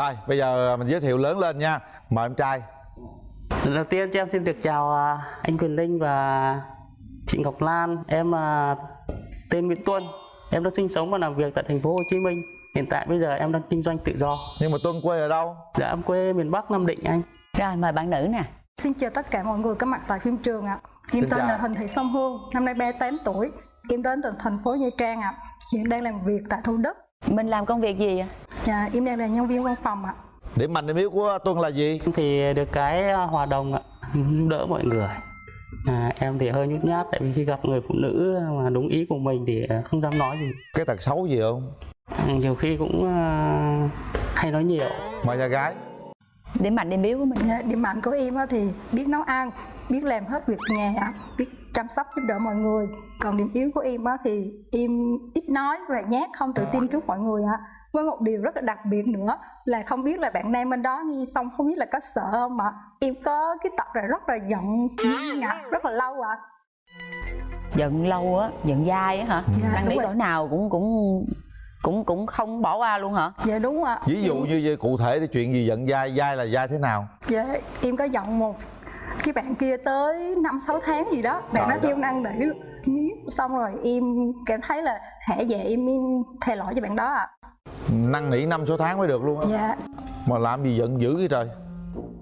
Rồi bây giờ mình giới thiệu lớn lên nha Mời em trai Lần đầu tiên cho em xin được chào à, anh Quyền Linh và chị Ngọc Lan. Em là tên Nguyễn Tuân. Em đã sinh sống và làm việc tại thành phố Hồ Chí Minh. Hiện tại bây giờ em đang kinh doanh tự do. Nhưng mà Tuân quê ở đâu? Dạ em quê miền Bắc Nam Định anh. Rồi mời bạn nữ nè Xin chào tất cả mọi người có mặt tại phim trường ạ. Em tên là Huỳnh Thị Song Hương, năm nay 38 tuổi. Em đến từ thành phố Nha Trang ạ. Hiện đang làm việc tại Thủ Đức. Mình làm công việc gì ạ? Dạ, em đang là nhân viên văn phòng ạ. Điểm mạnh điểm yếu của Tuân là gì? Thì được cái à, hòa đồng ạ, giúp đỡ mọi người. À, em thì hơi nhút nhát tại vì khi gặp người phụ nữ mà đúng ý của mình thì à, không dám nói gì. Cái tật xấu gì không? Ừ, Nhiều khi cũng à, hay nói nhiều. Mời nhà gái Điểm mạnh điểm yếu của mình Dạ, điểm mạnh của em á thì biết nấu ăn, biết làm hết việc nhà biết chăm sóc giúp đỡ mọi người. Còn điểm yếu của em á thì em ít nói và nhát, không tự tin trước mọi người ạ. Với một điều rất là đặc biệt nữa là không biết là bạn nam bên đó nghe xong không biết là có sợ không ạ. Em có cái tật là rất là giận ạ, rất là lâu ạ. Giận lâu á, giận dai á hả? Dạ, Năng nỉ rồi. chỗ nào cũng cũng cũng cũng không bỏ qua luôn hả? Dạ đúng ạ. Ví dụ như vậy, cụ thể thì chuyện gì giận dai Dai là dai thế nào? Dạ, em có giận một cái bạn kia tới 5 6 tháng gì đó, bạn Trời nó theo năn nỉ miết xong rồi em cảm thấy là hãy về em, em thề lỗi cho bạn đó ạ. Năn nỉ năm số tháng mới được luôn á. Dạ, Mà làm gì giận dữ vậy trời?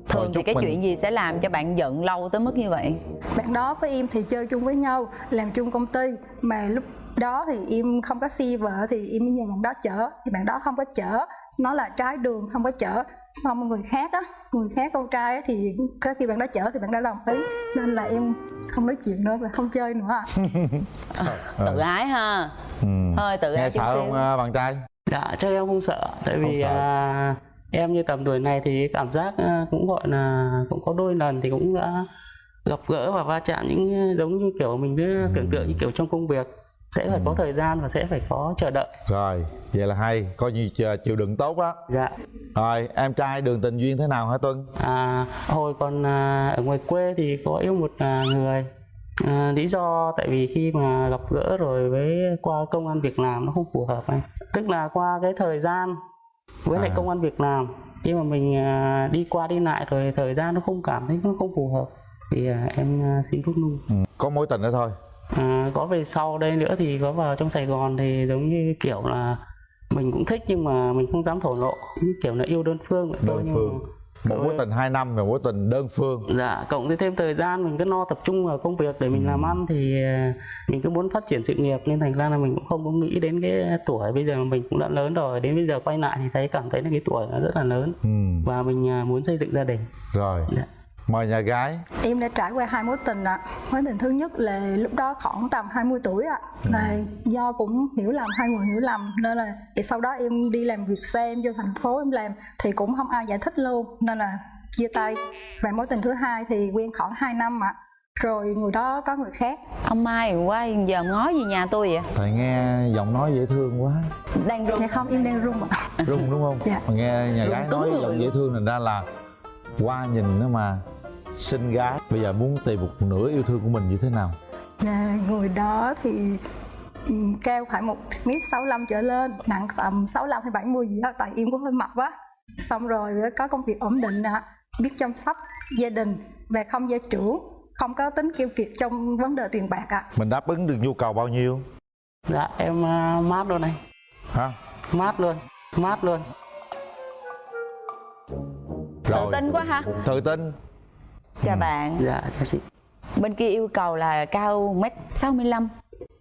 Thường thì cái mình- chuyện gì sẽ làm cho bạn giận lâu tới mức như vậy? bạn đó với em thì chơi chung với nhau, làm chung công ty. Mà lúc đó thì em không có xe vợ thì em mới nhờ bạn đó chở. Thì bạn đó không có chở. Nó là trái đường không có chở. Xong người khác á người khác con trai á thì có khi bạn đó chở thì bạn đó đồng ý. Nên là em không nói chuyện nữa và không chơi nữa. Ạ. Tự ái ha. Ừ. Hơi tự Nghe ái chút sợ không à, bạn trai? Dạ chắc em không sợ tại Không vì sợ. à, em như tầm tuổi này thì cảm giác à, cũng gọi là cũng có đôi lần thì cũng đã gặp gỡ và va chạm những giống như kiểu mình cứ tưởng tượng như kiểu trong công việc sẽ phải có thời gian và sẽ phải có chờ đợi. Rồi, vậy là hay Coi như ch- chịu đựng tốt đó Dạ. Rồi, em trai đường tình duyên thế nào hả Tuân? À, hồi còn à, ở ngoài quê thì có yêu một à, người à, lý do tại vì khi mà gặp gỡ rồi với qua công an việc làm nó không phù hợp anh tức là qua cái thời gian với lại À. công an việc làm khi mà mình à, đi qua đi lại rồi thời gian nó không cảm thấy nó không phù hợp thì à, em à, xin rút lui Ừ. Có mối tình nữa thôi à, có về sau đây nữa thì có vào trong Sài Gòn thì giống như kiểu là mình cũng thích nhưng mà mình không dám thổ lộ như kiểu là yêu đơn phương vậy thôi, Đơn nhưng phương. mà- Một mối tình 2 năm và mối tình đơn phương. Dạ, cộng với thêm thời gian mình cứ lo tập trung vào công việc để mình làm ăn thì à, mình cứ muốn phát triển sự nghiệp. Nên thành ra là mình cũng không có nghĩ đến cái tuổi bây giờ mình cũng đã lớn rồi. Đến bây giờ quay lại thì thấy cảm thấy là cái tuổi nó rất là lớn. Ừ. và mình à, muốn xây dựng gia đình. Rồi, Dạ. Mời nhà gái Em đã trải qua hai mối tình ạ. Mối tình thứ nhất là lúc đó khoảng tầm 20 tuổi ạ. Là do cũng hiểu lầm hai người hiểu lầm nên là thì sau đó em đi làm việc xe em vô thành phố em làm thì cũng không ai giải thích luôn nên là chia tay. Và mối tình thứ hai thì quen khoảng 2 năm ạ. Rồi người đó có người khác. Ông Mai quá giờ ngó gì nhà tôi vậy? Thầy nghe giọng nói dễ thương quá Đang run Dạ không em đang run ạ. Rung đúng không? Dạ. Mà nghe nhà Rung gái nói giọng dễ thương thành ra là qua nhìn nó mà xinh gái Bây giờ muốn tìm một nửa yêu thương của mình như thế nào? Dạ, người đó thì ừm, cao phải một m sáu trở lên nặng tầm 65 hay 70 gì đó tại em cũng hơi mập quá xong rồi có công việc ổn định ạ biết chăm sóc gia đình và không gia trưởng không có tính keo kiệt trong vấn đề tiền bạc ạ Mình đáp ứng được nhu cầu bao nhiêu? Dạ, em à, mát luôn này, Hả? mát luôn, mát luôn. Tự tin quá ha Tự tin Chào bạn. Dạ, chào chị. Bên kia yêu cầu là cao mét 65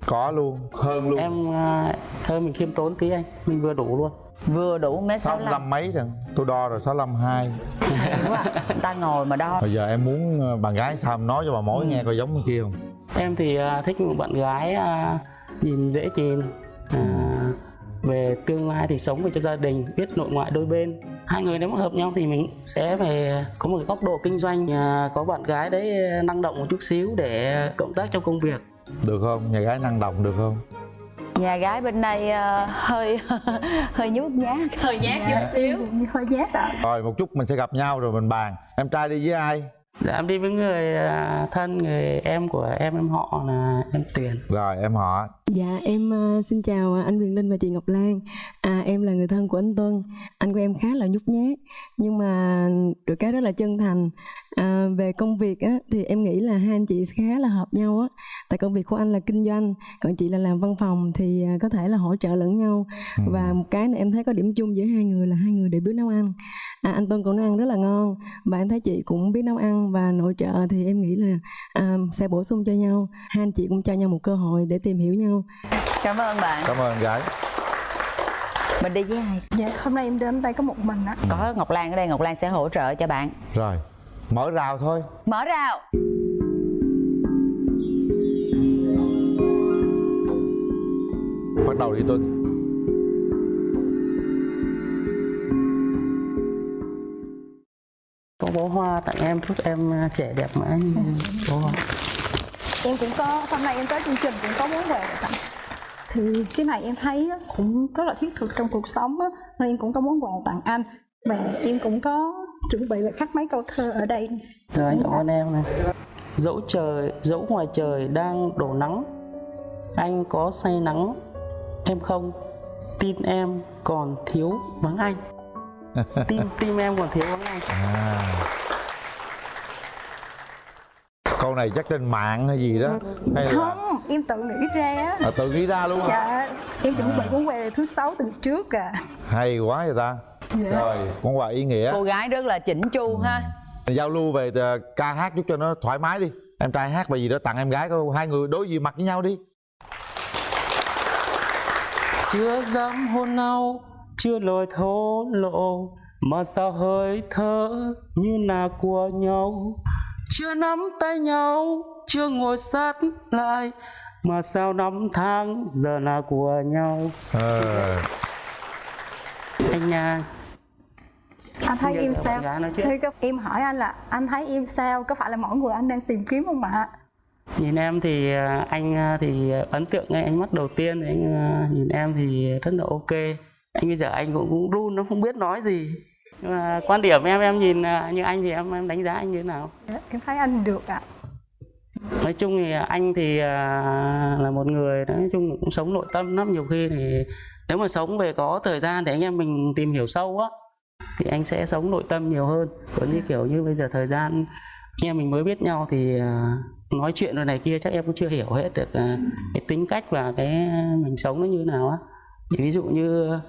Có luôn, hơn luôn. Em à, thôi mình khiêm tốn tí anh, mình vừa đủ luôn. Vừa đủ mét 65 65 mấy rồi? Tôi đo rồi 65 2 Đúng rồi. Người ta ngồi mà đo. Bây giờ em muốn ờ, bạn gái sao em nói cho bà mối nghe coi giống bên kia không? Em thì à, thích một bạn gái à, nhìn dễ nhìn, à, về tương lai thì sống về cho gia đình, biết nội ngoại đôi bên. Hai người nếu mà hợp nhau thì mình sẽ phải có một cái góc độ kinh doanh, à, có bạn gái đấy năng động một chút xíu để cộng tác trong công việc. Được không? Nhà gái năng động được không? Nhà gái bên đây ờ, hơi hơi nhút nhát Hơi nhát Dạ, em cũng hơi nhát ạ Rồi một chút mình sẽ gặp nhau rồi mình bàn Em trai đi với ai? Dạ em đi với người à, thân, người em của em em họ là em Tuyền. Rồi em họ Dạ em ờ, xin chào anh Quyền Linh và chị Ngọc Lan. À, Em là người thân của anh Tuân. Anh của em khá là nhút nhát Nhưng mà được cái rất là chân thành. À, Về công việc á, thì em nghĩ là hai anh chị khá là hợp nhau á. Tại công việc của anh là kinh doanh Còn chị là làm văn phòng thì à, có thể là hỗ trợ lẫn nhau. Và một cái này em thấy có điểm chung giữa hai người là hai người đều biết nấu ăn. À, Anh Tuân cũng nấu ăn rất là ngon Và em thấy chị cũng biết nấu ăn và nội trợ thì em nghĩ là à, sẽ bổ sung cho nhau. Hai anh chị cũng cho nhau một cơ hội để tìm hiểu nhau cảm ơn bạn. Cảm ơn gái. Mình đi với ai? Dạ hôm nay em đến đây có một mình á có ngọc lan ở đây ngọc lan sẽ hỗ trợ cho bạn. Rồi mở rào thôi. Mở rào. Bắt đầu đi tuân có bó hoa tặng em chúc em à, trẻ đẹp mãi như bó hoa em cũng có hôm nay em tới chương trình cũng có món quà để tặng thì cái này em thấy á, cũng rất là thiết thực trong cuộc sống á, nên em cũng có món quà tặng anh. Và em cũng có chuẩn bị và khắc mấy câu thơ ở đây. Rồi anh cảm ơn em này. Dẫu trời dẫu ngoài trời đang đổ nắng anh có say nắng em không. Tin em còn thiếu vắng anh. Tim tim em còn thiếu vắng anh. À. câu này chắc trên mạng hay gì đó hay là không em tự nghĩ ra á. À, tự nghĩ ra luôn hả? Dạ em chuẩn bị món quà thứ sáu từ trước à. Hay quá vậy ta. Dạ. rồi món quà ý nghĩa. Cô gái rất là chỉnh chu ha. Giao lưu về ờ, ca hát chút cho nó thoải mái đi. Em trai hát bài gì đó tặng em gái coi hai người đối diện mặt với nhau đi. Chưa dám hôn nhau chưa lời thổ lộ mà sao hơi thở như là của nhau chưa nắm tay nhau chưa ngồi sát lại mà sao năm tháng giờ là của nhau? Ờ anh nha anh thấy em sao. Thì có- em hỏi anh là anh thấy em sao? Có phải là mỗi người anh đang tìm kiếm không ạ? Nhìn em thì à, anh à, thì ấn tượng ngay ánh mắt đầu tiên thì anh à, nhìn em thì rất là ok. Anh bây giờ anh cũng, cũng run nó không biết nói gì nhưng mà quan điểm em em nhìn à, như anh thì em em đánh giá anh như thế nào? Dạ, em thấy anh được ạ. Nói chung thì anh thì à, là một người nói chung cũng sống nội tâm lắm. Nhiều khi thì nếu mà sống về có thời gian để anh em mình tìm hiểu sâu á thì anh sẽ sống nội tâm nhiều hơn. Còn như kiểu như bây giờ thời gian anh em mình mới biết nhau thì à, nói chuyện rồi này kia chắc em cũng chưa hiểu hết được cái tính cách và cái mình sống nó như thế nào á. Thì ví dụ như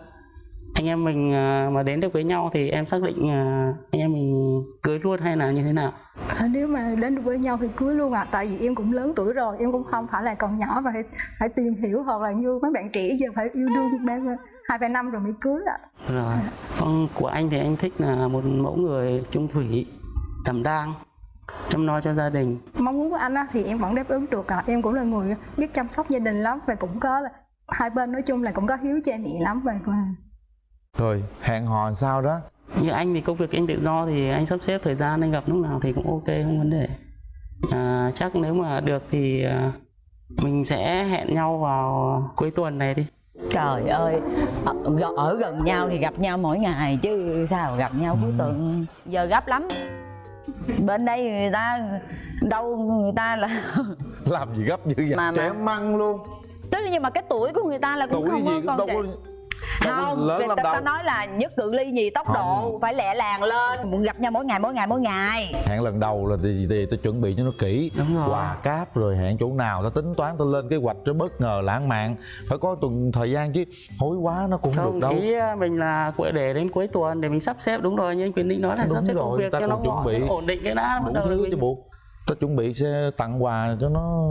anh em mình à, mà đến được với nhau thì em xác định à, anh em mình cưới luôn hay là như thế nào À, nếu mà đến được với nhau thì cưới luôn ạ tại vì em cũng lớn tuổi rồi em cũng không phải là còn nhỏ và phải, phải tìm hiểu hoặc là như mấy bạn trẻ giờ phải yêu đương ba hai ba năm rồi mới cưới ạ Rồi. Còn của anh thì anh thích là một mẫu người trung thủy, đảm đang, chăm lo cho gia đình. mong muốn của anh á, thì em vẫn đáp ứng được ạ em cũng là người biết chăm sóc gia đình lắm và cũng có là hai bên nói chung là cũng có hiếu cha mẹ lắm và và rồi hẹn hò sao đó? Như anh thì công việc anh tự do thì anh sắp xếp thời gian anh gặp lúc nào thì cũng ok không vấn đề. À, chắc nếu mà được thì à, mình sẽ hẹn nhau vào cuối tuần này đi. trời ơi ở, ở gần nhau thì gặp nhau mỗi ngày chứ sao gặp nhau cuối tuần giờ gấp lắm. Bên đây người ta đâu người ta là làm gì gấp dữ vậy? Mà- trẻ mà- măng luôn. Tức là nhưng mà cái tuổi của người ta là cũng tuổi không gì có đâu trẻ. có đâu có không lớn người lắm ta, ta đâu. nói là nhất cự ly gì tốc độ phải lẹ làng lên. Muốn gặp nhau mỗi ngày mỗi ngày mỗi ngày. Hẹn lần đầu là thì, thì tôi chuẩn bị cho nó kỹ. Đúng rồi. quà cáp rồi hẹn chỗ nào ta tính toán ta lên kế hoạch cho bất ngờ lãng mạn. Phải có tuần thời gian chứ hối quá nó cũng không được đâu. ý à, mình là để đến cuối tuần để mình sắp xếp đúng rồi như anh Quyền Linh nói là Đúng sắp xếp công rồi, việc ta cho nó chuẩn bị. ổn định cái đã bắt đủ đầu thứ mình- chứ buộc ta chuẩn bị sẽ tặng quà cho nó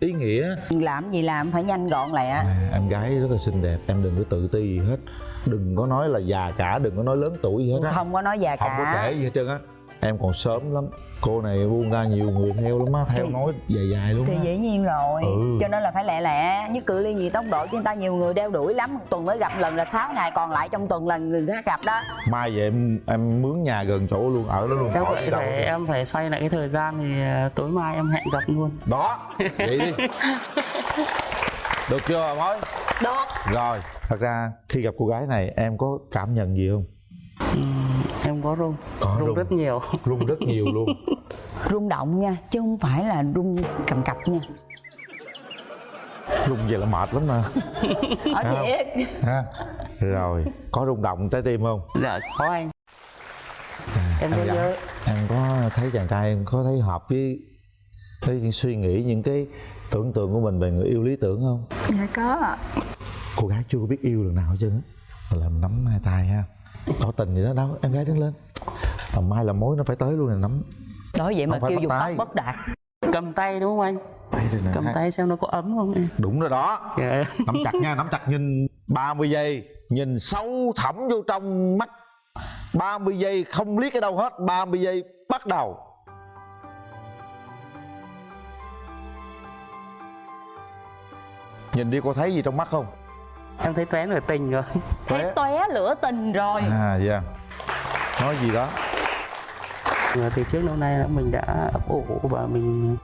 ý nghĩa. Làm gì làm phải nhanh gọn lẹ à, em gái rất là xinh đẹp em đừng có tự ti gì hết. Đừng có nói là già cả đừng có nói lớn tuổi gì hết á. không có nói già không có cả. kể gì hết trơn á em còn sớm lắm. Cô này buông ra nhiều người theo lắm á theo Thì- nói dài dài luôn thì á. dĩ nhiên rồi. Ừ. cho nên là phải lẹ lẹ nhất cự ly gì tốc độ chứ người ta nhiều người đeo đuổi lắm. Một tuần mới gặp lần là 6 ngày còn lại trong tuần là người khác gặp đó. Mai về em em mướn nhà gần chỗ luôn ở đó luôn Chắc khỏi vậy đi đâu. phải em phải xoay lại cái thời gian thì à, tối mai em hẹn gặp luôn. đó vậy đi. Được chưa mối được. Rồi thật ra khi gặp cô gái này em có cảm nhận gì không? Em có rung, Có rung rung. rất nhiều. rung rất nhiều luôn. Rung động nha chứ không phải là rung cầm cập nha. Rung vậy là mệt lắm mà. Ở thiệt. ha rồi có rung động trái tim không? Dạ có anh. Em em nhớ gái, nhớ em có thấy chàng trai em có thấy hợp với với những suy nghĩ những cái tưởng tượng của mình về người yêu lý tưởng không? Dạ có ạ. Cô gái chưa có biết yêu lần nào hết trơn á. Làm nắm hai tay ha tỏ tình vậy đó đâu em gái đứng lên. Làm mai làm mối nó phải tới luôn là nắm. Nói vậy mà kêu dùng tóc tay. bất đạt. Cầm tay đúng không anh? Tay cầm hai- tay xem nó có ấm không em. Đúng rồi đó. Dạ. nắm chặt nha nắm chặt nhìn 30 giây. Nhìn sâu thẳm vô trong mắt. 30 giây không liếc ở đâu hết 30 giây bắt đầu. Nhìn đi cô thấy gì trong mắt không em thấy tóe nửa tình rồi. Thấy tóe lửa tình rồi. À dạ. Nói gì đó. Và từ trước lâu nay mình đã ấp ủ và mình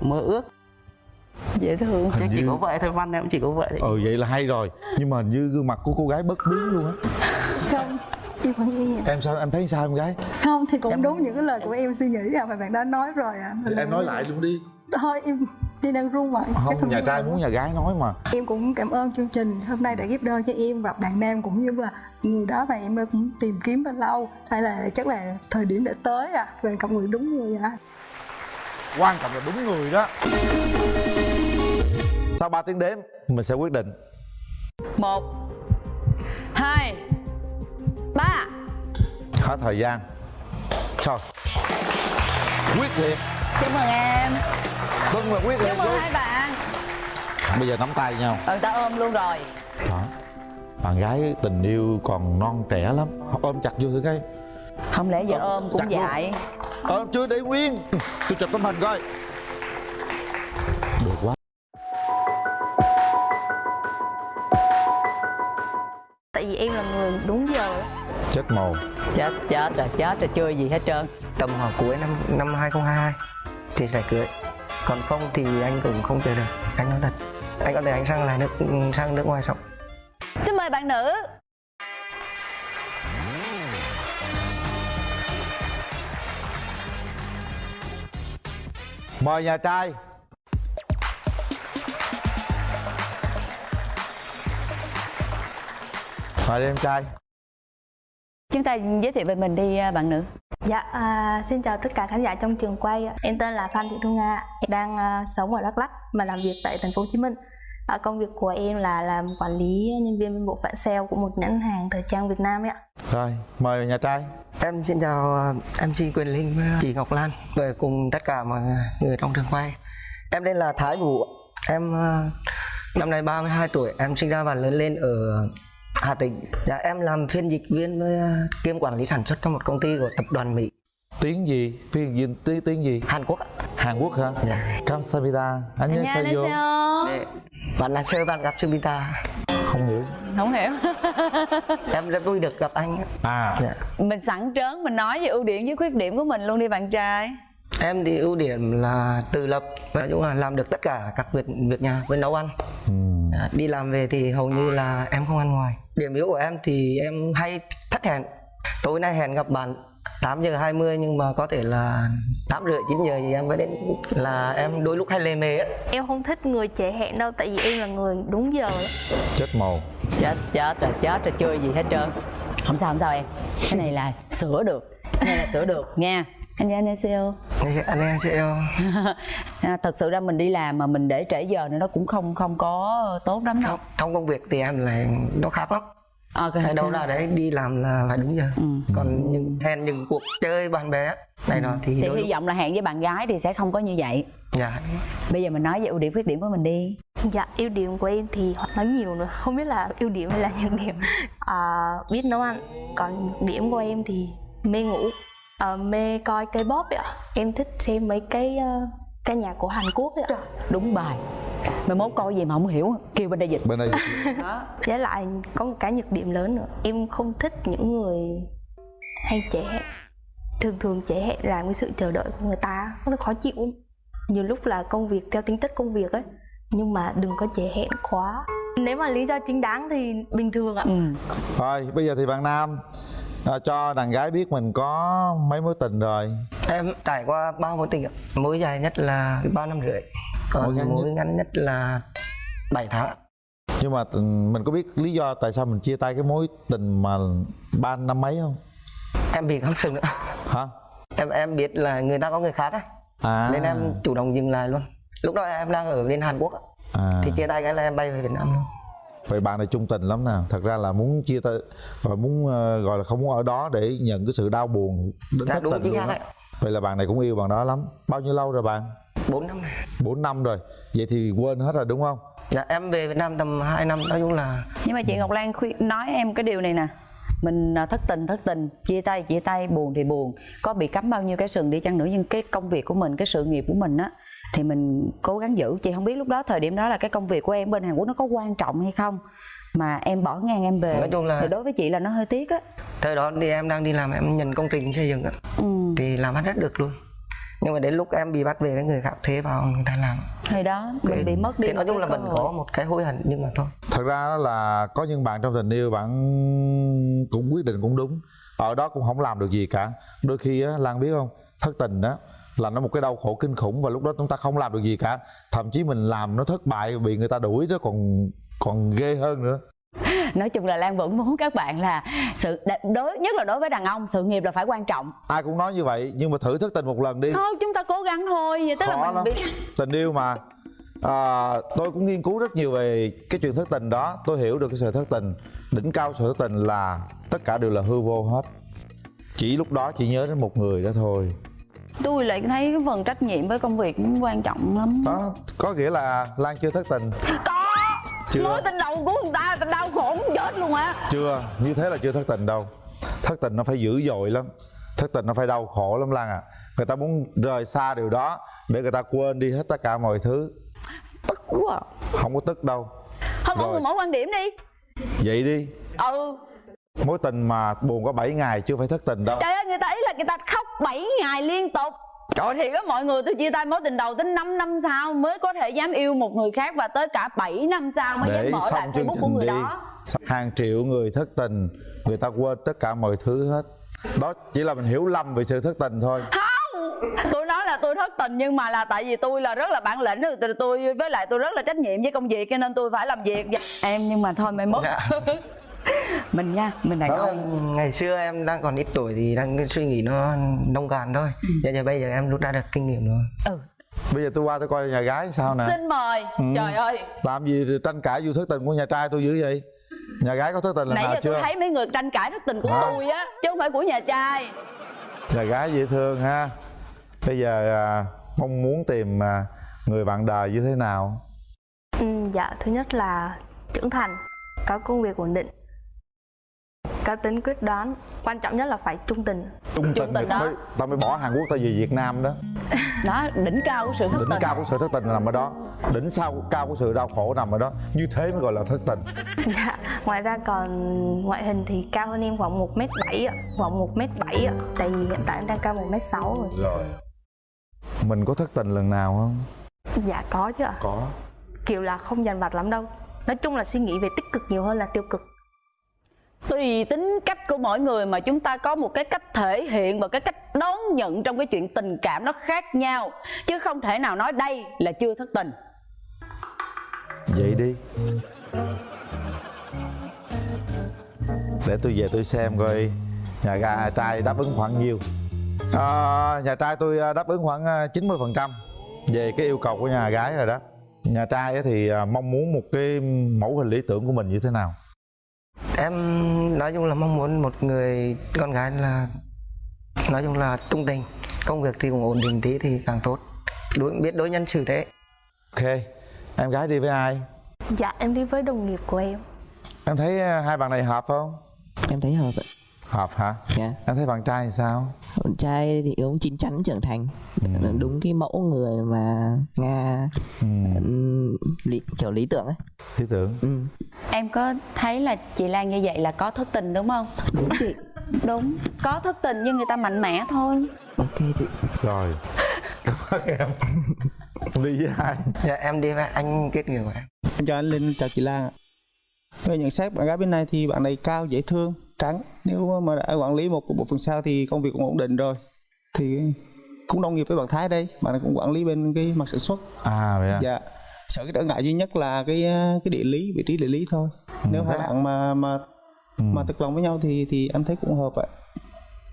mơ ước. Dễ thương. Chắc Hình chỉ như- có vậy thôi văn em cũng chỉ có vậy. Thôi ừ vậy là hay rồi. Nhưng mà hình như gương mặt của cô gái bất biến luôn á. Không. Em? Em sao em thấy sao em gái? Không thì cũng đúng những cái lời của em suy nghĩ à mà bạn đã nói rồi à. Em nói lại luôn đi. Thôi em đi đang run mà chắc không nhà trai muốn nhà gái nói mà. Em cũng cảm ơn chương trình hôm nay đã ghép đôi cho em và bạn nam cũng như là người đó mà em cũng tìm kiếm bao lâu. Hay là chắc là thời điểm đã tới à về cặp người đúng người à. Quan trọng là đúng người đó. Sau 3 tiếng đếm mình sẽ quyết định. Một hai ba. Hết thời gian. Thôi. Quyết liệt chúc mừng em vâng là quyết liệt chúc mừng luôn hai bạn. Bây giờ nắm tay nhau. Ừ ta ôm luôn rồi. Đó bạn gái tình yêu còn non trẻ lắm. Ôm chặt vô thử cái không lẽ giờ ôm Chặt cũng luôn. dại? Ôm chưa để nguyên tôi chụp tấm hình coi. Được quá. Tại vì em là người đúng giờ. Chết mồ chết chết rồi chết rồi chưa gì hết trơn. Tầm khoảng cuối năm năm 2022 thì sẽ cưới còn không thì anh cũng không chờ được anh nói thật. Anh có thể anh sang lại nước sang nước ngoài sống xin mời bạn nữ. Mời nhà trai. Mời đi em trai chúng ta giới thiệu về mình đi à, bạn nữ. Dạ à, xin chào tất cả khán giả trong trường quay em tên là phan thị thu nga em đang à, sống ở đắk lắk mà làm việc tại thành phố hồ chí minh. À, công việc của em là làm quản lý nhân viên bên bộ phận sale của một nhãn hàng thời trang việt nam ấy ạ. Rồi mời nhà trai. Em xin chào ờ, MC Quyền Linh với chị Ngọc Lan. Và cùng tất cả mọi người trong trường quay. Em tên là Thái Vũ em năm nay 32 tuổi. Em sinh ra và lớn lên ở Hà Tĩnh dạ, em làm phiên dịch viên với ờ, kiêm quản lý sản xuất trong một công ty của tập đoàn Mỹ tiếng gì phiên dịch tiếng tiếng gì Hàn Quốc ạ. Hàn Quốc hả Dạ. 감사합니다 안녕하세요 Để bạn là sơ bạn gặp Sumita không hiểu không hiểu em rất vui được gặp anh à dạ. mình sẵn trớn mình nói về ưu điểm với khuyết điểm của mình luôn đi bạn trai Em thì ưu điểm là tự lập nói chung là làm được tất cả các việc việc nhà với nấu ăn. Ừm, à, đi làm về thì hầu như là em không ăn ngoài. Điểm yếu của em thì em hay thất hẹn. Tối nay hẹn gặp bạn 8 giờ 20 nhưng mà có thể là 8 rưỡi 9 giờ thì em mới đến. Là em đôi lúc hay lề mề á. Em không thích người trễ hẹn đâu tại vì em là người đúng giờ chết mồ. Chết chết rồi chết rồi chưa gì hết trơn. Không sao không sao em. Cái này là sửa được cái này là sửa được nha 안녕하세요 Thì anh em sẽ à, thật sự ra mình đi làm mà mình để trễ giờ nữa nó cũng không không có tốt lắm đâu trong, trong công việc thì em là nó khác lắm à, cái đâu là đấy đi làm là phải đúng giờ Ừ. còn những hẹn những cuộc chơi bạn bè này nọ thì, thì đôi hy lúc vọng là hẹn với bạn gái thì sẽ không có như vậy dạ bây giờ mình nói về ưu điểm khuyết điểm của mình đi dạ ưu điểm của em thì nói nhiều nữa không biết là ưu điểm hay là nhược điểm à, biết nấu ăn còn nhược điểm của em thì mê ngủ à, mê coi cây bóp ấy ạ. Em thích xem mấy cái uh, ca nhạc của hàn quốc ấy ạ. Đúng bài. Mai mốt coi gì mà không hiểu kêu bên đây dịch. Bên đây với lại có một cái nhược điểm lớn nữa. Em không thích những người hay hẹn thường thường trễ hẹn làm cái sự chờ đợi của người ta. Nó khó chịu nhiều lúc là công việc theo tính chất công việc ấy. Nhưng mà đừng có trễ hẹn quá. Nếu mà lý do chính đáng thì bình thường ạ. Ừ. rồi bây giờ thì bạn nam à, cho đàn gái biết mình có mấy mối tình rồi. Em trải qua ba mối tình ạ. mối dài nhất là ba năm rưỡi Mối còn ngắn mối nhất? ngắn nhất là 7 tháng nhưng mà ừ, mình có biết lý do tại sao mình chia tay cái mối tình mà ba năm mấy không? Em bị cắm sừng nữa. Hả? Em em biết là người ta có người khác á. À. Nên em chủ động dừng lại luôn. Lúc đó em đang ở bên Hàn Quốc á. à. Thì chia tay cái là em bay về Việt Nam luôn vậy bạn này trung tình lắm nè. Thật ra là muốn chia tay và muốn ờ, gọi là không muốn ở đó để nhận cái sự đau buồn đến Dạ, thất đúng tình luôn ạ. vậy là bạn này cũng yêu bạn đó lắm. Bao nhiêu lâu rồi bạn? 4 năm này 4 năm rồi. Vậy thì quên hết rồi đúng không? Dạ em về Việt Nam tầm 2 năm nói chung là nhưng mà chị Ngọc Lan khuyên nói em cái điều này nè. Mình à, thất tình thất tình chia tay chia tay buồn thì buồn. Có bị cắm bao nhiêu cái sừng đi chăng nữa nhưng cái công việc của mình cái sự nghiệp của mình á thì mình cố gắng giữ. Chị không biết lúc đó thời điểm đó là cái công việc của em bên Hàn Quốc nó có quan trọng hay không. Mà em bỏ ngang em về. Nói chung là- thì đối với chị là nó hơi tiếc á. Thời đó thì em đang đi làm em nhận công trình xây dựng á. ừ. thì làm hết được luôn. Nhưng mà đến lúc em bị bắt về cái người khác thế vào người ta làm. Thì đó mình bị mất đi thì nói chung cái là mình có một cái hối hận nhưng mà thôi. Thật ra đó là có những bạn trong tình yêu bạn cũng quyết định cũng đúng. Ở đó cũng không làm được gì cả. Đôi khi á lan biết không? Thất tình đó là nó một cái đau khổ kinh khủng và lúc đó chúng ta không làm được gì cả. Thậm chí mình làm nó thất bại bị người ta đuổi đó còn còn ghê hơn nữa. Nói chung là Lan vẫn muốn các bạn là sự đối nhất là đối với đàn ông sự nghiệp là phải quan trọng. Ai cũng nói như vậy nhưng mà thử thất tình một lần đi. Thôi chúng ta cố gắng thôi vậy tức khó là mình lắm. bị tình yêu mà. À, tôi cũng nghiên cứu rất nhiều về cái chuyện thất tình đó. Tôi hiểu được cái sự thất tình. Đỉnh cao sự thất tình là tất cả đều là hư vô hết. Chỉ lúc đó chỉ nhớ đến một người đó thôi tôi lại thấy cái phần trách nhiệm với công việc cũng quan trọng lắm. Đó có nghĩa là lan chưa thất tình? Có. Chưa. mối tình đầu của người ta ta đau khổ muốn chết luôn á. Chưa như thế là chưa thất tình đâu. Thất tình nó phải dữ dội lắm. Thất tình nó phải đau khổ lắm lan à. Người ta muốn rời xa điều đó để người ta quên đi hết tất cả mọi thứ. Tức quá. À. không có tức đâu. Thôi mọi người mỗi quan điểm đi. Vậy đi. Ừ mối tình mà buồn có 7 ngày chưa phải thất tình đâu. Trời ơi người ta ý là người ta khóc 7 ngày liên tục. Trời thì á mọi người tôi chia tay mối tình đầu tới 5 năm sau mới có thể dám yêu một người khác và tới cả 7 năm sau mới dám để mở lại Facebook của người đi. đó. Hàng triệu người thất tình người ta quên tất cả mọi thứ hết. Đó chỉ là mình hiểu lầm về sự thất tình thôi. Không tôi nói là tôi thất tình nhưng mà là tại vì tôi là rất là bản lĩnh rồi tôi- với lại tôi rất là trách nhiệm với công việc cho nên tôi phải làm việc. Em nhưng mà thôi mai mốt. Dạ. mình nha mình đàn đó là ông ngày xưa em đang còn ít tuổi thì đang suy nghĩ nó nông cạn thôi. Giờ, giờ bây giờ em rút ra được kinh nghiệm rồi. Ừ. bây giờ tôi qua tôi coi nhà gái sao nè. Xin mời. Ừ. trời ơi. Làm gì thì tranh cãi vụ thất tình của nhà trai tôi dữ vậy? Nhà gái có thất tình lần nãy nào giờ chưa? tôi thấy mấy người tranh cãi thất tình của Hả? tôi á chứ không phải của nhà trai. Nhà gái dễ thương ha. Bây giờ à, mong muốn tìm à, người bạn đời như thế nào? Ừ, dạ thứ nhất là trưởng thành có công việc ổn định có tính quyết đoán quan trọng nhất là phải trung tình. Trung tình, tình mới tao mới bỏ hàn quốc tao về việt nam đó. Đó đỉnh cao của sự thất đỉnh tình. cao của sự thất tình nằm ở đó. Đỉnh sau cao của sự đau khổ nằm ở đó. Như thế mới gọi là thất tình. Dạ ngoài ra còn ngoại hình thì cao hơn em khoảng 1 m bảy khoảng 1 m bảy tại vì hiện tại em đang cao 1 m sáu rồi. Rồi. Mình có thất tình lần nào không? Dạ có chứ ạ. Có. Kiểu là không dằn vặt lắm đâu. Nói chung là suy nghĩ về tích cực nhiều hơn là tiêu cực tùy tính cách của mỗi người mà chúng ta có một cái cách thể hiện và cái cách đón nhận trong cái chuyện tình cảm nó khác nhau. Chứ không thể nào nói đây là chưa thất tình. Vậy đi. Để tôi về tôi xem coi nhà ga trai đáp ứng khoảng nhiêu. À, nhà trai tôi à, đáp ứng khoảng à, 90 phần trăm về cái yêu cầu của nhà gái rồi đó. Nhà trai thì à, mong muốn một cái mẫu hình lý tưởng của mình như thế nào? Em nói chung là mong muốn một người con gái là nói chung là trung tình. Công việc thì cũng ổn định tí thì càng tốt. Đối biết đối nhân xử thế. Ok em gái đi với ai? Dạ em đi với đồng nghiệp của em. Em thấy à, hai bạn này hợp không? Em thấy hợp ạ hợp hả? Dạ. Em thấy bạn trai thì sao? Con trai thì ông chín chắn trưởng thành. Đúng cái mẫu người mà nga ừ, lý, kiểu lý tưởng ấy. Lý tưởng? Ừ. em có thấy là chị Lan như vậy là có thất tình đúng không? Đúng chị. Đúng có thất tình nhưng người ta mạnh mẽ thôi. Ok chị. Rồi. Cảm ơn em. Đi với ai? Dạ em đi với anh kết nghiệp của em. Em chào anh Linh, chào chị Lan ạ. Về nhận xét bạn gái bên này thì bạn này cao, dễ thương, trắng. Nếu mà đã quản lý một bộ phận sau thì công việc cũng ổn định rồi. Thì cũng đồng nghiệp với bạn Thái đây, bạn này cũng quản lý bên cái mặt sản xuất. à vậy à Dạ. sợ cái trở ngại duy nhất là cái cái địa lý vị trí địa lý thôi nếu hai bạn mà mà Ừ. mà thực lòng với nhau thì thì em thấy cũng hợp ạ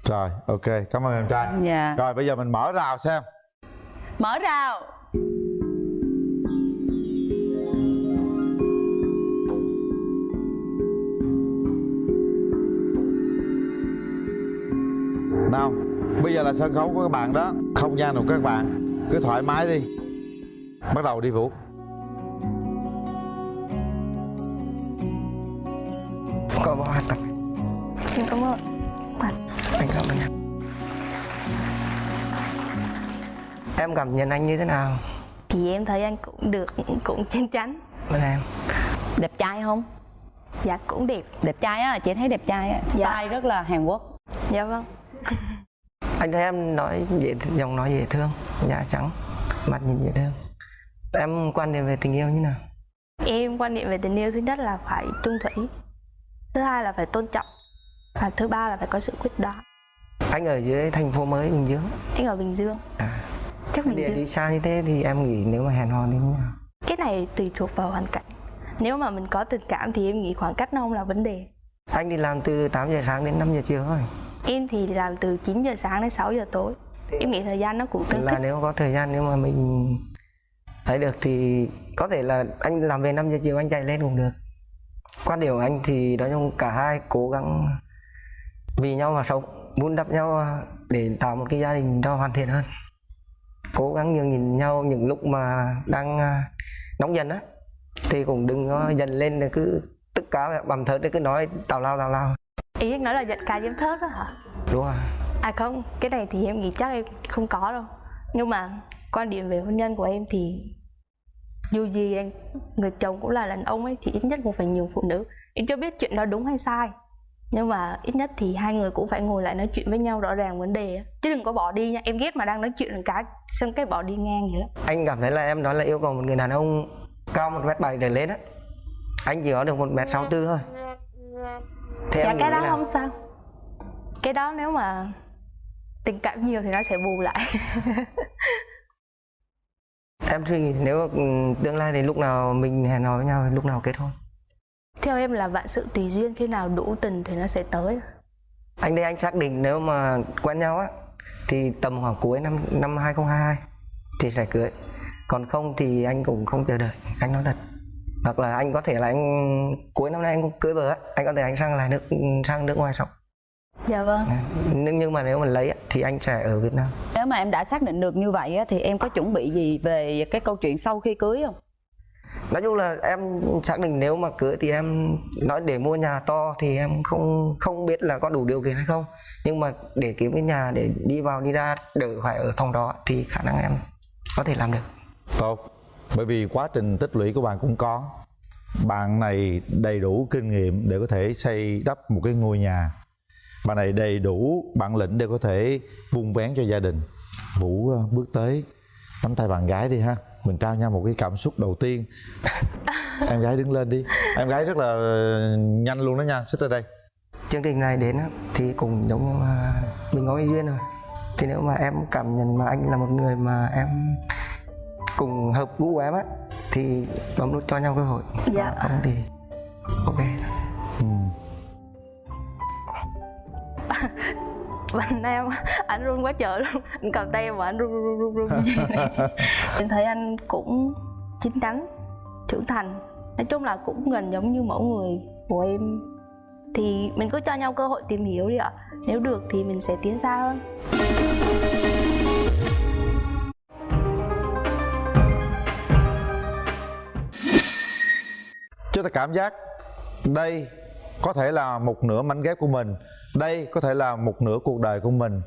rồi ok cảm ơn em trai dạ rồi bây giờ mình mở rào xem mở rào nào bây giờ là sân khấu của các bạn đó. Không gian của các bạn. Cứ thoải mái đi. Bắt đầu đi vũ. Có bao hạt tập? Em cảm ơn. Anh cảm ơn em em cảm nhận anh như thế nào? Thì em thấy anh cũng được cũng chín chắn. Bên em. Đẹp trai không? Dạ cũng đẹp. Đẹp trai á chị thấy đẹp trai á. Style Dạ. rất là hàn quốc. Dạ vâng anh thấy em nói dễ giọng nói dễ thương da trắng mặt nhìn dễ thương. Em quan điểm về tình yêu như nào? Em quan niệm về tình yêu thứ nhất là phải trung thủy thứ hai là phải tôn trọng. Và thứ ba là phải có sự quyết đoán. Anh ở dưới thành phố mới bình dương. Anh ở bình dương. Chắc bình địa dương. đi xa như thế thì em nghĩ nếu mà hẹn hò thì như nào? Cái này tùy thuộc vào hoàn cảnh. Nếu mà mình có tình cảm thì em nghĩ khoảng cách nó không là vấn đề. Anh đi làm từ 8 giờ sáng đến 5 giờ chiều thôi em thì làm từ 9 giờ sáng đến 6 giờ tối. Em nghĩ thời gian nó cũng tương là thích. nếu có thời gian nếu mà mình thấy được thì có thể là anh làm về 5 giờ chiều anh chạy lên cũng được. Quan điểm của anh thì nói chung cả hai cố gắng vì nhau mà sống vun đắp nhau để tạo một cái gia đình cho hoàn thiện hơn. Cố gắng nhường nhìn nhau những lúc mà đang à, nóng giận á thì cũng đừng có dần lên cứ tất cả bằng thớt cứ nói tào lao tào lao ý anh nói là giận ca giấm thớt đó hả? Đúng rồi. À không cái này thì em nghĩ chắc em không có đâu. Nhưng mà quan điểm về hôn nhân của em thì dù gì anh người chồng cũng là đàn ông ấy thì ít nhất cũng phải nhường phụ nữ. Em chưa biết chuyện đó đúng hay sai nhưng mà ít nhất thì hai người cũng phải ngồi lại nói chuyện với nhau rõ ràng vấn đề chứ đừng có bỏ đi nha em ghét mà đang nói chuyện một cái xong cái bỏ đi ngang vậy lắm anh cảm thấy là em nói là yêu cầu một người đàn ông cao một mét bảy trở lên á. Anh chỉ có được một mét sáu thôi thế dạ cái đó nào? không sao. Cái đó nếu mà tình cảm nhiều thì nó sẽ bù lại. Em suy nghĩ nếu tương lai thì lúc nào mình hẹn hò với nhau lúc nào kết hôn? Theo em là vạn sự tùy duyên khi nào đủ tình thì nó sẽ tới. Anh đây anh xác định nếu mà quen nhau á thì tầm khoảng cuối năm năm 2022 thì sẽ cưới. Còn không thì anh cũng không chờ đợi. Anh nói thật hoặc là anh có thể là anh cuối năm nay anh cũng cưới vợ á anh có thể anh sang lại nước sang nước ngoài sống. Dạ vâng. Nhưng nhưng mà nếu mà lấy á, thì anh sẽ ở Việt Nam. Nếu mà em đã xác định được như vậy á, thì em có chuẩn bị gì về cái câu chuyện sau khi cưới không? Nói chung là em xác định nếu mà cưới thì em nói để mua nhà to thì em không không biết là có đủ điều kiện hay không. Nhưng mà để kiếm cái nhà để đi vào đi ra đỡ phải ở phòng đó thì khả năng em có thể làm được. Tốt bởi vì quá trình tích lũy của bạn cũng có. Bạn này đầy đủ kinh nghiệm để có thể xây đắp một cái ngôi nhà. Bạn này đầy đủ bản lĩnh để có thể vun vén cho gia đình. Vũ ờ, bước tới. Nắm tay bạn gái đi ha. Mình trao nhau một cái cảm xúc đầu tiên. Em gái đứng lên đi. Em gái rất là ờ, nhanh luôn đó nha. Xích ra đây. Chương trình này đến thì cũng giống như là mình có duyên rồi. Thì nếu mà em cảm nhận mà anh là một người mà em cùng hợp gu của em á thì bấm nút cho nhau cơ hội. Dạ. Còn không thì ok. Ừ. bạn em anh run quá trời luôn. Anh cầm tay mà anh run run run run em thấy anh cũng chín chắn trưởng thành. Nói chung là cũng gần giống như mẫu người của em. Thì mình cứ cho nhau cơ hội tìm hiểu đi ạ. Nếu được thì mình sẽ tiến xa hơn chúng ta cảm giác đây có thể là một nửa mảnh ghép của mình, đây có thể là một nửa cuộc đời của mình.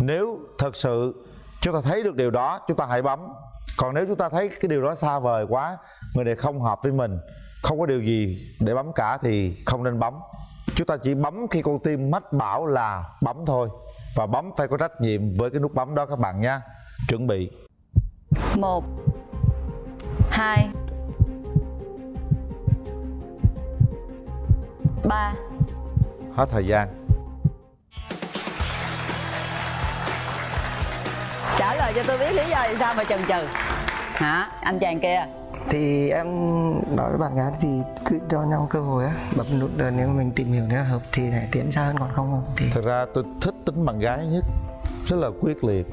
Nếu thật sự chúng ta thấy được điều đó, chúng ta hãy bấm. Còn nếu chúng ta thấy cái điều đó xa vời quá, người này không hợp với mình, không có điều gì để bấm cả thì không nên bấm. Chúng ta chỉ bấm khi con tim mách bảo là bấm thôi. Và bấm phải có trách nhiệm với cái nút bấm đó các bạn nha chuẩn bị. Một, hai ba. Hết thời gian. Trả lời cho tôi biết lý do vì sao mà chần chừ. Hả? Anh chàng kia. Thì em nói với bạn gái thì cứ cho nhau cơ hội á bấm nút rồi nếu mình tìm hiểu nếu hợp thì hãy tiến xa hơn còn không thì thật ra tôi thích tính bạn gái nhất. Rất là quyết liệt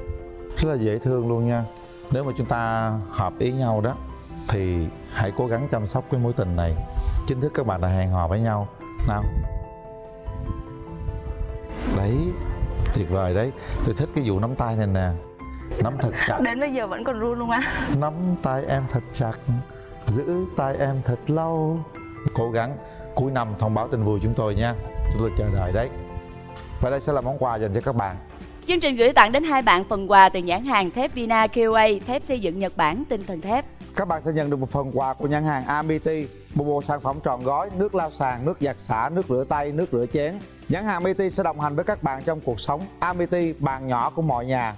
rất là dễ thương luôn nha. Nếu mà chúng ta hợp ý nhau đó thì hãy cố gắng chăm sóc cái mối tình này. Chính thức các bạn đã hẹn hò với nhau nào. Đấy tuyệt vời đấy. Tôi thích cái vụ nắm tay này nè. Nắm thật chặt. Đến bây giờ vẫn còn run luôn á? Nắm tay em thật chặt giữ tay em thật lâu. Cố gắng. Cuối năm thông báo tin vui chúng tôi nha. Chúng tôi chờ đợi đấy. Và đây sẽ là món quà dành cho các bạn. Chương trình gửi tặng đến hai bạn phần quà từ nhãn hàng thép Vina QA, thép xây dựng Nhật Bản, tinh thần thép các bạn sẽ nhận được một phần quà của nhãn hàng Amity. Một bộ sản phẩm tròn gói, nước lau sàn, nước giặt xả nước rửa tay, nước rửa chén. Nhãn hàng Amity sẽ đồng hành với các bạn trong cuộc sống. Amity bàn nhỏ của mọi nhà.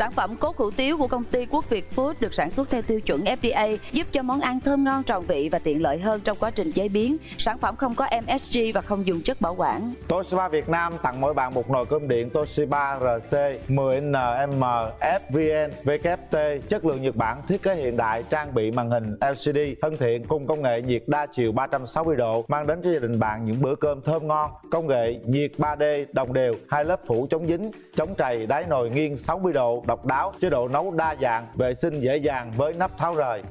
Sản phẩm cốt hủ tiếu của công ty Quốc Việt Food được sản xuất theo tiêu chuẩn FDA, giúp cho món ăn thơm ngon tròn vị và tiện lợi hơn trong quá trình chế biến. Sản phẩm không có MSG và không dùng chất bảo quản. Toshiba Việt Nam tặng mỗi bạn một nồi cơm điện Toshiba RC 10NM FVN VKT chất lượng Nhật Bản thiết kế hiện đại trang bị màn hình LCD thân thiện cùng công nghệ nhiệt đa chiều 360 độ mang đến cho gia đình bạn những bữa cơm thơm ngon công nghệ nhiệt 3D đồng đều hai lớp phủ chống dính chống trầy đáy nồi nghiêng 60 độ độc đáo chế độ nấu đa dạng vệ sinh dễ dàng với nắp tháo rời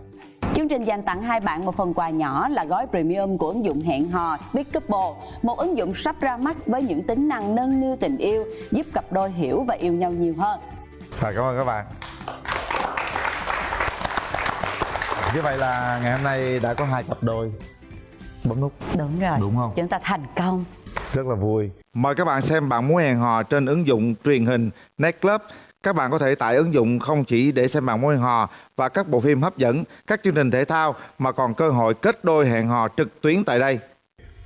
Chương trình dành tặng hai bạn một phần quà nhỏ là gói premium của ứng dụng hẹn hò Big Couple, một ứng dụng sắp ra mắt với những tính năng nâng niu tình yêu, giúp cặp đôi hiểu và yêu nhau nhiều hơn. Và cảm ơn các bạn Như vậy là ngày hôm nay đã có hai cặp đôi bấm nút Đúng rồi. Đúng không? Chúng ta thành công. rất là vui. Mời các bạn xem bạn muốn hẹn hò trên ứng dụng truyền hình Nightclub. Các bạn có thể tải ứng dụng không chỉ để xem bạn hẹn hò và các bộ phim hấp dẫn, các chương trình thể thao mà còn cơ hội kết đôi hẹn hò trực tuyến tại đây.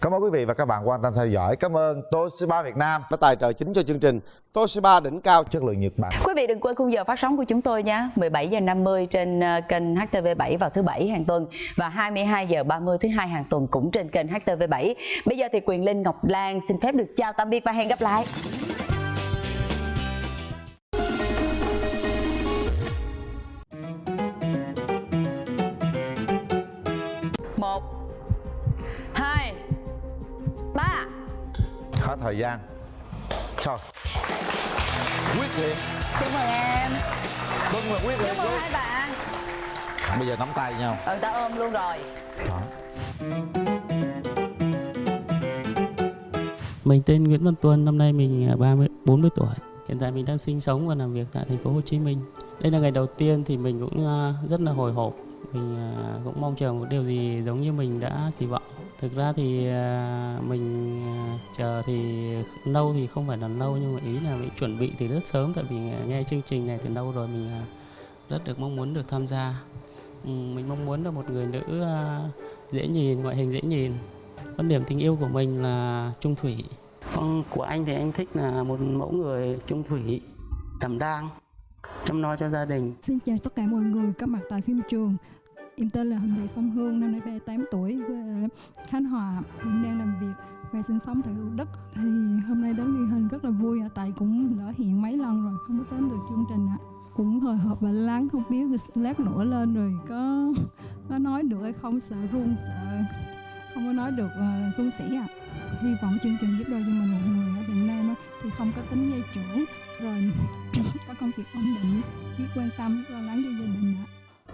Cảm ơn quý vị và các bạn quan tâm theo dõi. Cảm ơn Toshiba Việt Nam đã tài trợ chính cho chương trình Toshiba đỉnh cao chất lượng Nhật Bản. Quý vị đừng quên khung giờ phát sóng của chúng tôi nhé 17 giờ 50 trên ờ, kênh HTV7 vào thứ bảy hàng tuần và 22 giờ 30 thứ hai hàng tuần cũng trên kênh HTV7. Bây giờ thì Quyền Linh Ngọc Lan xin phép được chào tạm biệt và hẹn gặp lại. Hết thời gian. Trời. Quyết liệt. Chúc mừng em. Vâng là quyết liệt. Chúc mừng hai bạn. Bây giờ nắm tay nhau. Ừ, ta ôm luôn rồi. Đó. Mình tên Nguyễn Văn Tuân, năm nay mình à, 30 40 tuổi. Hiện tại mình đang sinh sống và làm việc tại thành phố Hồ Chí Minh. Đây là ngày đầu tiên thì mình cũng à, rất là hồi hộp. Mình à, cũng mong chờ một điều gì giống như mình đã kỳ vọng. Thực ra thì à, mình à, chờ thì lâu thì không phải là lâu nhưng mà ý là mình chuẩn bị thì rất sớm tại vì nghe chương trình này từ lâu rồi mình rất được mong muốn được tham gia. Mình mong muốn là một người nữ dễ nhìn, ngoại hình dễ nhìn. Quan điểm tình yêu của mình là trung thủy. Con của anh thì anh thích là một mẫu người trung thủy, đảm đang, chăm lo cho gia đình. Xin chào tất cả mọi người có mặt tại phim trường. Em tên là Huỳnh Thị song Hương, năm nay 38 tuổi, quê ở Khánh Hòa, hiện đang làm việc và sinh sống tại Thủ Đức. Thì hôm nay đến ghi hình rất là vui tại cũng lỡ hẹn mấy lần rồi, không có đến được chương trình ạ. Cũng hồi hộp và lắng không biết lát nữa lên rồi có có nói được hay không, sợ run, sợ không có nói được uh, suôn sẻ ạ. Hy vọng chương trình giúp đỡ cho mình một người ở Việt Nam á, thì không có tính dây trưởng, rồi có công việc ổn định, biết quan tâm, lo lắng cho gia đình ạ.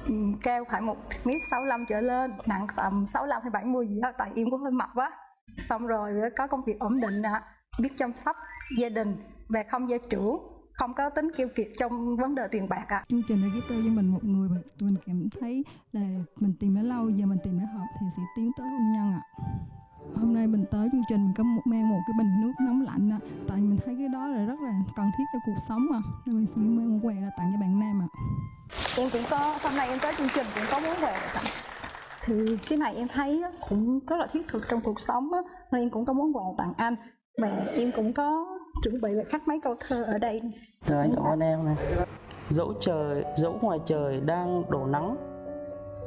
Ừ, cao phải một mét 65 trở lên nặng tầm 65 hay 70 gì đó tại em cũng hơi mập quá xong rồi có công việc ổn định ạ biết chăm sóc gia đình và không gia trưởng không có tính kiêu kiệt trong vấn đề tiền bạc ạ. Chương trình đã giúp đỡ cho mình một người mà mình cảm thấy là mình tìm đã lâu giờ mình tìm đã hợp thì sẽ tiến tới hôn nhân ạ hôm nay mình tới chương trình mình có một mang một cái bình nước nóng lạnh ạ tại mình thấy cái đó là rất là cần thiết cho cuộc sống mà. Nên mình sẽ mang một quà là tặng cho bạn nam ạ. Em cũng có hôm nay em tới chương trình cũng có món quà tặng thì cái này em thấy á, cũng rất là thiết thực trong cuộc sống á, nên em cũng có món quà tặng anh. Và em cũng có chuẩn bị và khắc mấy câu thơ ở đây Rồi anh cảm ơn em này. Dẫu trời, dẫu ngoài trời đang đổ nắng,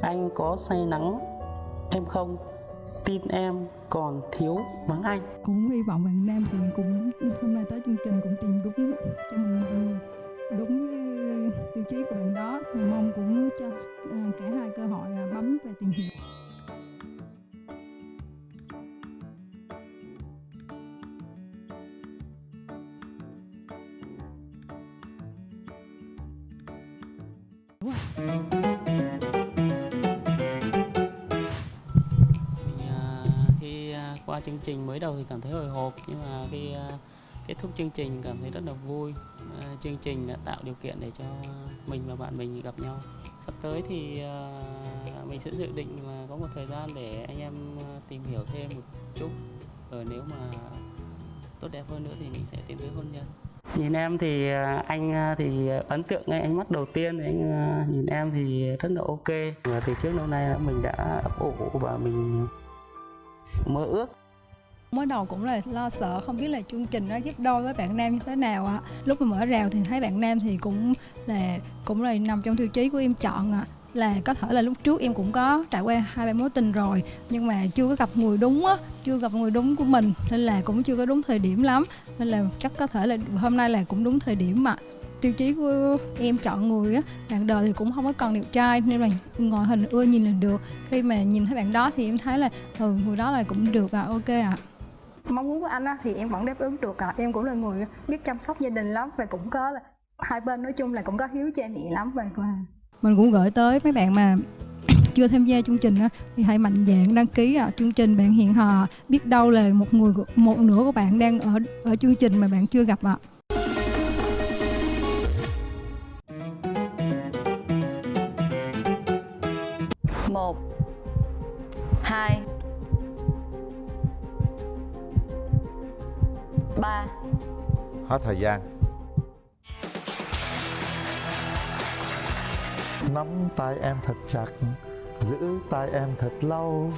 anh có say nắng, em không. Tin em còn thiếu vắng anh. cũng hy vọng bạn nam sẽ cũng hôm nay tới chương trình cũng tìm đúng cho mình đúng tiêu chí của bạn đó mong cũng cho à, cả hai cơ hội à, bấm và tìm hiểu Mình, qua chương trình mới đầu thì cảm thấy hồi hộp, nhưng mà khi à, kết thúc chương trình cảm thấy rất là vui. À, chương trình đã tạo điều kiện để cho mình và bạn mình gặp nhau. Sắp tới thì à, mình sẽ dự định là có một thời gian để anh em tìm hiểu thêm một chút. Rồi nếu mà tốt đẹp hơn nữa thì mình sẽ tiến tới hôn nhân. Nhìn em thì anh thì ấn tượng ngay ánh mắt đầu tiên thì anh nhìn em thì rất là ok. Và từ trước lâu nay mình đã ấp ủ và mình mơ ước mới đầu cũng là lo sợ, không biết là chương trình nó ghép đôi với bạn nam như thế nào ạ lúc mà mở rào thì thấy bạn nam thì cũng là cũng là nằm trong tiêu chí của em chọn ạ. Là có thể là lúc trước em cũng có trải qua hai, ba mối tình rồi, nhưng mà chưa có gặp người đúng á, chưa gặp người đúng của mình, nên là cũng chưa có đúng thời điểm lắm. Nên là chắc có thể là hôm nay là cũng đúng thời điểm mà tiêu chí của em chọn người á, bạn đời thì cũng không có còn đẹp trai, nên là ngoại hình ưa nhìn là được. Khi mà nhìn thấy bạn đó thì em thấy là ừ người đó là cũng được à ok ạ mong muốn của anh á, thì em vẫn đáp ứng được à. em cũng là người biết chăm sóc gia đình lắm và cũng có là hai bên nói chung là cũng có hiếu cha mẹ lắm và mình cũng gửi tới mấy bạn mà chưa tham gia chương trình á, thì hãy mạnh dạn đăng ký à, chương trình bạn hẹn hò biết đâu là một người một nửa của bạn đang ở ở chương trình mà bạn chưa gặp ạ một hai hết thời gian nắm tay em thật chặt giữ tay em thật lâu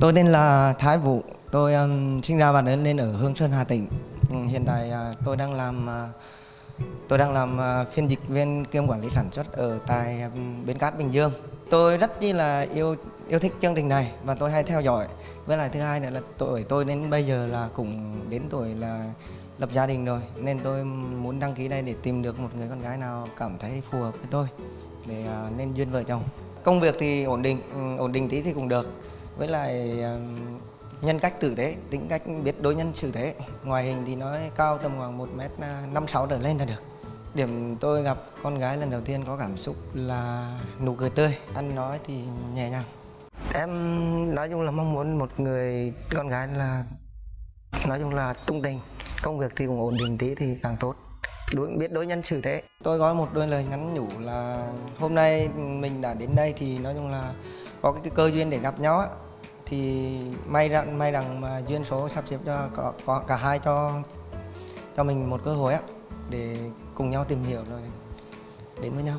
Tôi tên là Thái Vũ, tôi um, sinh ra và lớn lên ở Hương Sơn, Hà Tĩnh. Ừ, hiện tại uh, tôi đang làm uh, tôi đang làm uh, phiên dịch viên kiêm quản lý sản xuất ở tại um, Bến Cát Bình Dương. Tôi rất chi là yêu yêu thích chương trình này và tôi hay theo dõi. Với lại thứ hai nữa là tuổi tôi đến bây giờ là cũng đến tuổi là lập gia đình rồi nên tôi muốn đăng ký đây để tìm được một người con gái nào cảm thấy phù hợp với tôi để uh, nên duyên vợ chồng. Công việc thì ổn định, ừ, ổn định tí thì cũng được với lại um, nhân cách tử tế tính cách biết đối nhân xử thế ngoại hình thì nói cao tầm khoảng một mét à, năm sáu trở lên là được điểm tôi gặp con gái lần đầu tiên có cảm xúc là nụ cười tươi. Ăn nói thì nhẹ nhàng. Em nói chung là mong muốn một người con gái là nói chung là tung tình. Công việc thì cũng ổn định tí thì càng tốt. Đối, biết đối nhân xử thế. Tôi có một đôi lời nhắn nhủ là hôm nay mình đã đến đây thì nói chung là có cái, cái cơ duyên để gặp nhau á. Thì may rằng may rằng mà duyên số sắp xếp cho có, có cả hai cho cho mình một cơ hội á để cùng nhau tìm hiểu rồi đến với nhau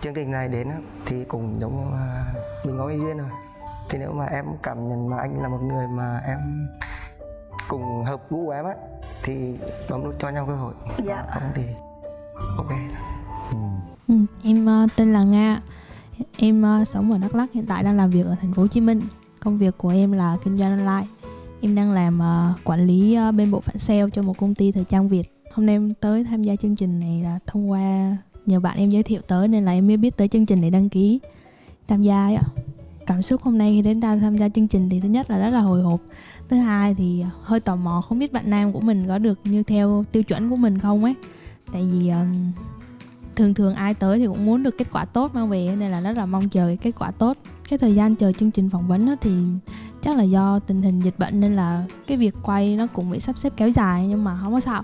chương trình này đến thì cũng giống như là mình có cái duyên rồi thì nếu mà em cảm nhận mà anh là một người mà em cùng hợp gu của em á thì bấm nút cho nhau cơ hội Dạ. Còn không thì ok Ừ, em ờ, tên là Nga. Em ờ, sống ở Đắk Lắk, hiện tại đang làm việc ở thành phố Hồ Chí Minh. Công việc của em là kinh doanh online. Em đang làm ờ, quản lý bên bộ phận sale cho một công ty thời trang Việt. Hôm nay em tới tham gia chương trình này là thông qua nhờ bạn em giới thiệu tới nên là em mới biết tới chương trình để đăng ký tham gia ấy ạ. Cảm xúc hôm nay khi đến ta tham gia chương trình thì thứ nhất là rất là hồi hộp. Thứ hai thì hơi tò mò không biết bạn nam của mình có được như theo tiêu chuẩn của mình không ấy. Tại vì ờ, thường thường ai tới thì cũng muốn được kết quả tốt mang về, nên là rất là mong chờ cái kết quả tốt cái thời gian chờ chương trình phỏng vấn thì chắc là do tình hình dịch bệnh nên là cái việc quay nó cũng bị sắp xếp kéo dài nhưng mà không có sao.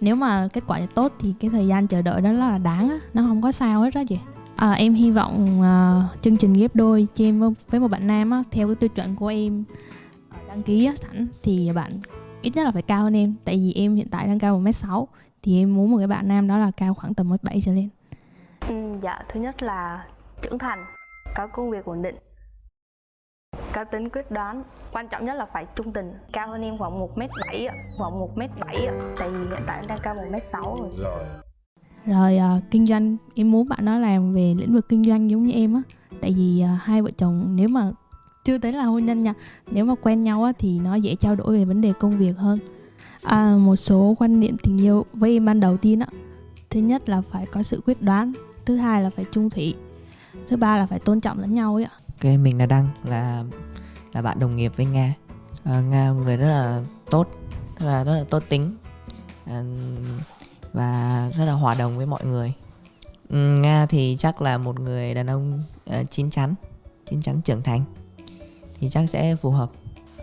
Nếu mà kết quả tốt thì cái thời gian chờ đợi đó rất là đáng á nó không có sao hết đó chị. À, em hy vọng uh, chương trình ghép đôi cho em với- một bạn nam á theo cái tiêu chuẩn của em à, đăng ký á, sẵn thì bạn ít nhất là phải cao hơn em. Tại vì em hiện tại đang cao một m sáu thì em muốn một cái bạn nam đó là cao khoảng tầm một bảy trở lên. Ừ, dạ thứ nhất là trưởng thành có công việc ổn định cá tính quyết đoán quan trọng nhất là phải trung tình. Cao hơn em khoảng 1 m 7 ạ khoảng 1 m 7 ạ. Tại vì hiện tại em đang cao 1 m 6 rồi. Rồi. À, kinh doanh em muốn bạn đó làm về lĩnh vực kinh doanh giống như em á. Tại vì à, hai vợ chồng nếu mà chưa tới là hôn nhân nha nếu mà quen nhau á thì nó dễ trao đổi về vấn đề công việc hơn. À, một số quan niệm tình yêu với em ban đầu tiên á. Thứ nhất là phải có sự quyết đoán thứ hai là phải trung thủy thứ ba là phải tôn trọng lẫn nhau ấy ạ Ok, mình là Đăng là là bạn đồng nghiệp với Nga. À, Nga một người rất là tốt, rất là rất là tốt tính à, và rất là hòa đồng với mọi người. Ừ, Nga thì chắc là một người đàn ông uh, chín chắn, chín chắn trưởng thành thì chắc sẽ phù hợp.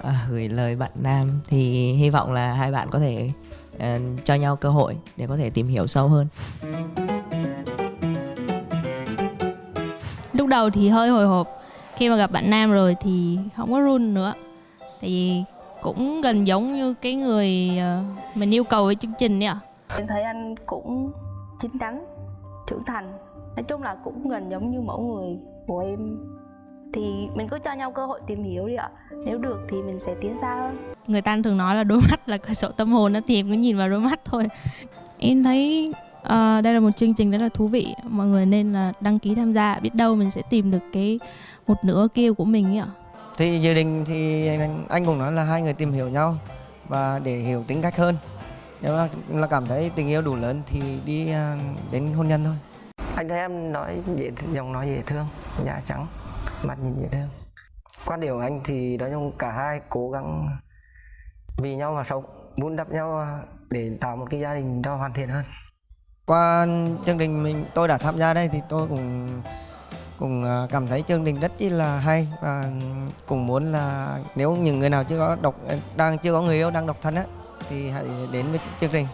À, gửi lời bạn Nam thì hy vọng là hai bạn có thể uh, cho nhau cơ hội để có thể tìm hiểu sâu hơn. lúc đầu thì hơi hồi hộp khi mà gặp bạn nam rồi thì không có run nữa. Tại vì cũng gần giống như cái người ờ, mình yêu cầu với chương trình ấy ạ. Em thấy anh cũng chín chắn trưởng thành. Nói chung là cũng gần giống như mẫu người của em. Thì mình cứ cho nhau cơ hội tìm hiểu đi ạ. Nếu được thì mình sẽ tiến xa hơn. Người ta thường nói là đôi mắt là cửa sổ tâm hồn đó thì em cứ nhìn vào đôi mắt thôi. Em thấy ờ, đây là một chương trình rất là thú vị. Mọi người nên là đăng ký tham gia biết đâu mình sẽ tìm được cái một nửa kia của mình ấy ạ. Thì dự định thì anh, anh cũng nói là hai người tìm hiểu nhau và để hiểu tính cách hơn. Nếu mà là cảm thấy tình yêu đủ lớn thì đi à, đến hôn nhân thôi. Anh thấy em nói dễ giọng nói dễ thương da trắng mặt nhìn dễ thương. Quan điểm của anh thì nói chung cả hai cố gắng vì nhau mà sống vun đắp nhau để tạo một cái gia đình cho hoàn thiện hơn qua chương trình mình, tôi đã tham gia đây thì tôi cũng cũng à, cảm thấy chương trình rất chi là hay và cũng muốn là nếu những người nào chưa có độc đang chưa có người yêu, đang độc thân á, thì hãy đến với chương trình.